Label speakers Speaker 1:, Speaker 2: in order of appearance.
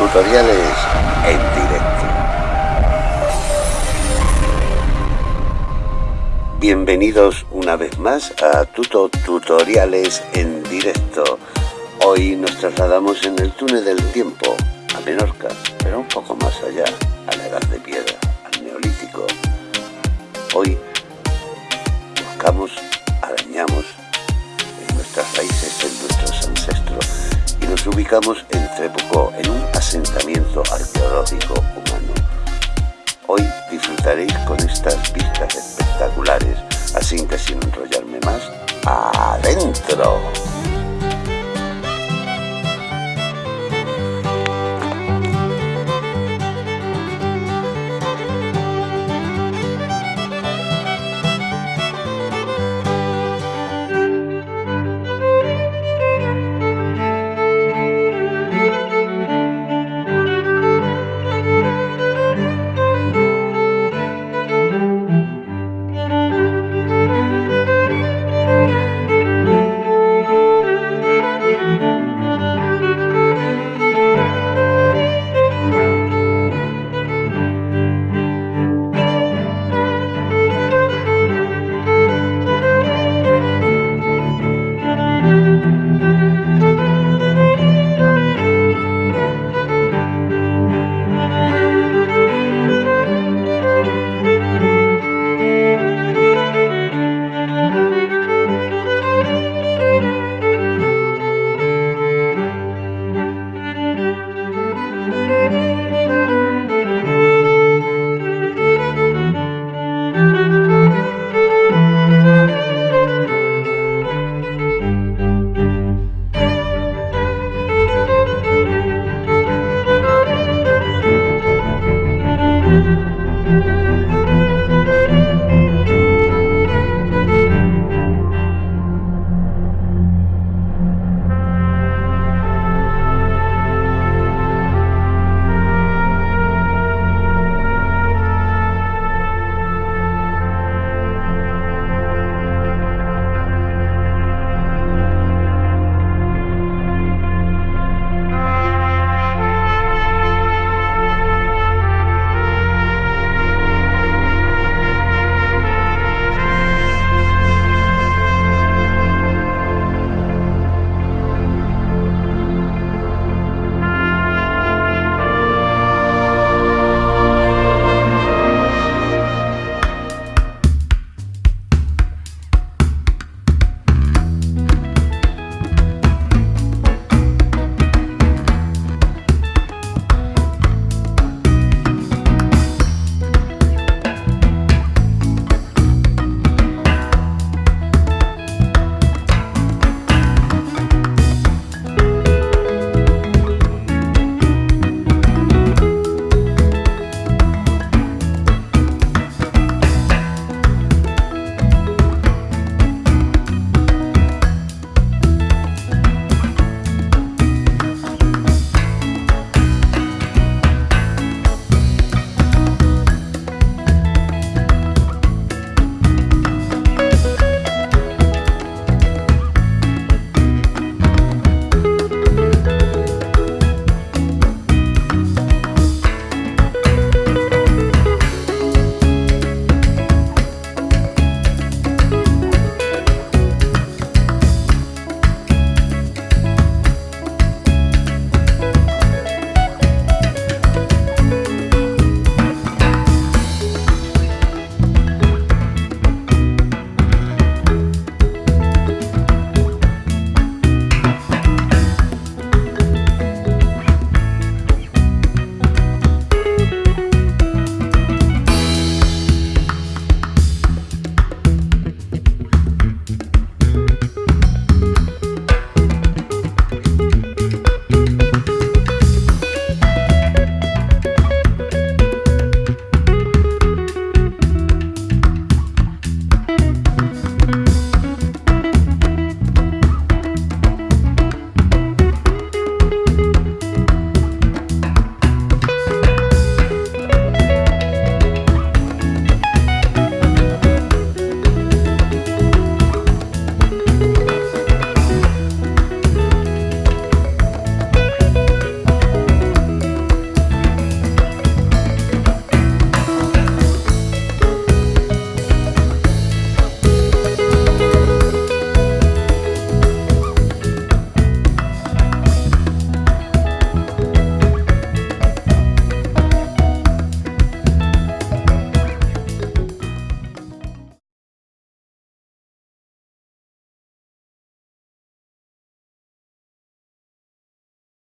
Speaker 1: tutoriales en directo. Bienvenidos una vez más a Tuto Tutoriales en directo. Hoy nos trasladamos en el túnel del tiempo a Menorca, pero un poco más allá, a la Edad de Piedra, al Neolítico. Hoy buscamos, nos ubicamos en Trebucó, en un asentamiento arqueológico humano. Hoy disfrutaréis con estas vistas espectaculares, así que sin enrollarme más, ¡adentro!